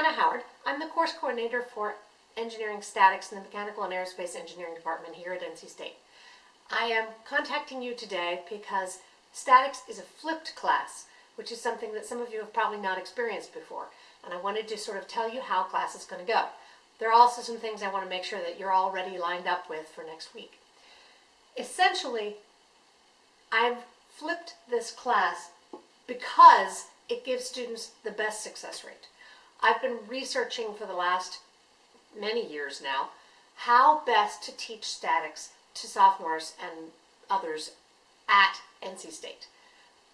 Anna Howard. I'm the course coordinator for Engineering Statics in the Mechanical and Aerospace Engineering Department here at NC State. I am contacting you today because statics is a flipped class, which is something that some of you have probably not experienced before. And I wanted to sort of tell you how class is going to go. There are also some things I want to make sure that you're already lined up with for next week. Essentially, I've flipped this class because it gives students the best success rate. I've been researching for the last many years now how best to teach statics to sophomores and others at NC State.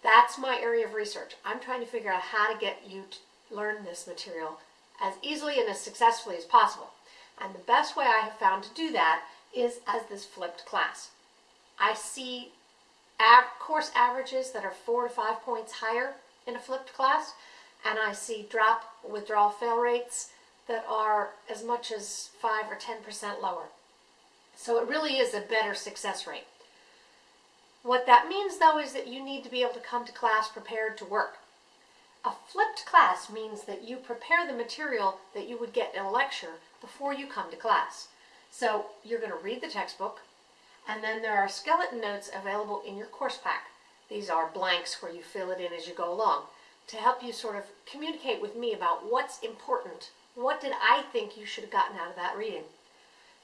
That's my area of research. I'm trying to figure out how to get you to learn this material as easily and as successfully as possible. And the best way I have found to do that is as this flipped class. I see course averages that are four to five points higher in a flipped class, and I see drop withdrawal fail rates that are as much as 5 or 10% lower. So it really is a better success rate. What that means though is that you need to be able to come to class prepared to work. A flipped class means that you prepare the material that you would get in a lecture before you come to class. So you're going to read the textbook, and then there are skeleton notes available in your course pack. These are blanks where you fill it in as you go along to help you sort of communicate with me about what's important. What did I think you should have gotten out of that reading?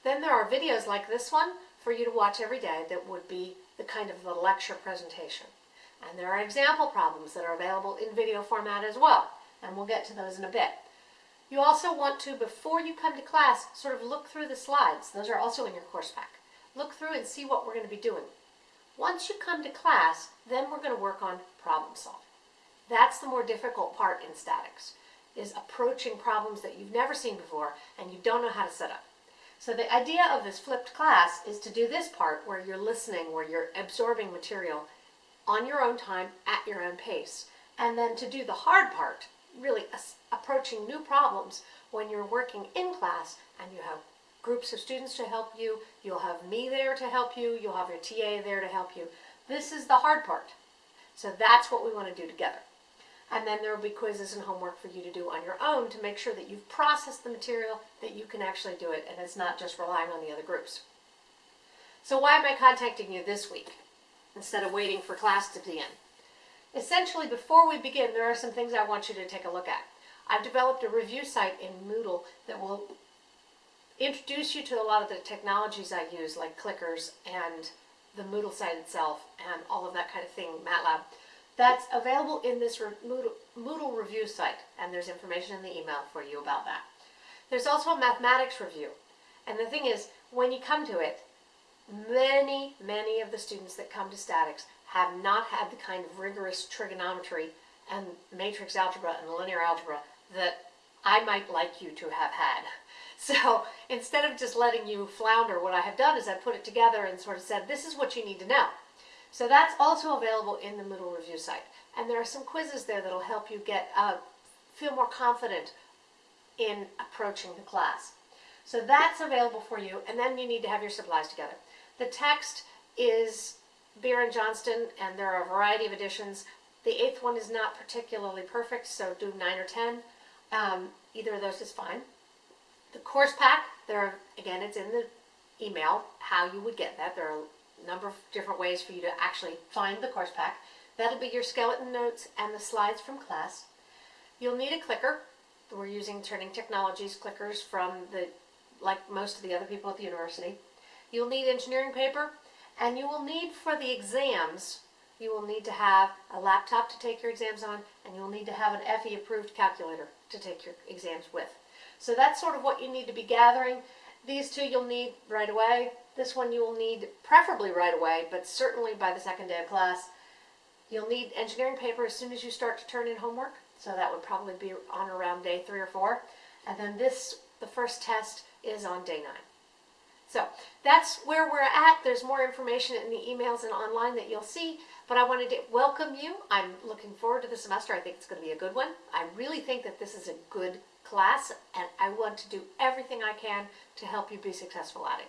Then there are videos like this one for you to watch every day that would be the kind of the lecture presentation. And there are example problems that are available in video format as well, and we'll get to those in a bit. You also want to, before you come to class, sort of look through the slides. Those are also in your course pack. Look through and see what we're going to be doing. Once you come to class, then we're going to work on problem solving. That's the more difficult part in statics, is approaching problems that you've never seen before and you don't know how to set up. So the idea of this flipped class is to do this part where you're listening, where you're absorbing material on your own time, at your own pace. And then to do the hard part, really approaching new problems when you're working in class and you have groups of students to help you, you'll have me there to help you, you'll have your TA there to help you. This is the hard part. So that's what we want to do together. And then there will be quizzes and homework for you to do on your own to make sure that you've processed the material, that you can actually do it, and it's not just relying on the other groups. So why am I contacting you this week instead of waiting for class to begin? Essentially, before we begin, there are some things I want you to take a look at. I've developed a review site in Moodle that will introduce you to a lot of the technologies I use, like clickers and the Moodle site itself and all of that kind of thing, MATLAB. That's available in this Moodle, review site, and there's information in the email for you about that. There's also a mathematics review, and the thing is, when you come to it, many, many of the students that come to statics have not had the kind of rigorous trigonometry and matrix algebra and linear algebra that I might like you to have had. So instead of just letting you flounder, what I have done is I've put it together and sort of said, this is what you need to know. So that's also available in the Moodle review site. And there are some quizzes there that'll help you get uh, feel more confident in approaching the class. So that's available for you, and then you need to have your supplies together. The text is Beer and Johnston, and there are a variety of editions. The eighth one is not particularly perfect, so do nine or ten. Um, either of those is fine. The course pack, there are, again, it's in the email how you would get that. There are number of different ways for you to actually find the course pack. That'll be your skeleton notes and the slides from class. You'll need a clicker. We're using Turning Technologies clickers from the, like most of the other people at the university. You'll need engineering paper, and you will need for the exams, you will need to have a laptop to take your exams on, and you'll need to have an FE approved calculator to take your exams with. So that's sort of what you need to be gathering. These two you'll need right away. This one you will need preferably right away, but certainly by the second day of class. You'll need engineering paper as soon as you start to turn in homework. So that would probably be on around day three or four. And then this, the first test, is on day nine. So that's where we're at. There's more information in the emails and online that you'll see, but I wanted to welcome you. I'm looking forward to the semester. I think it's going to be a good one. I really think that this is a good class, and I want to do everything I can to help you be successful at it.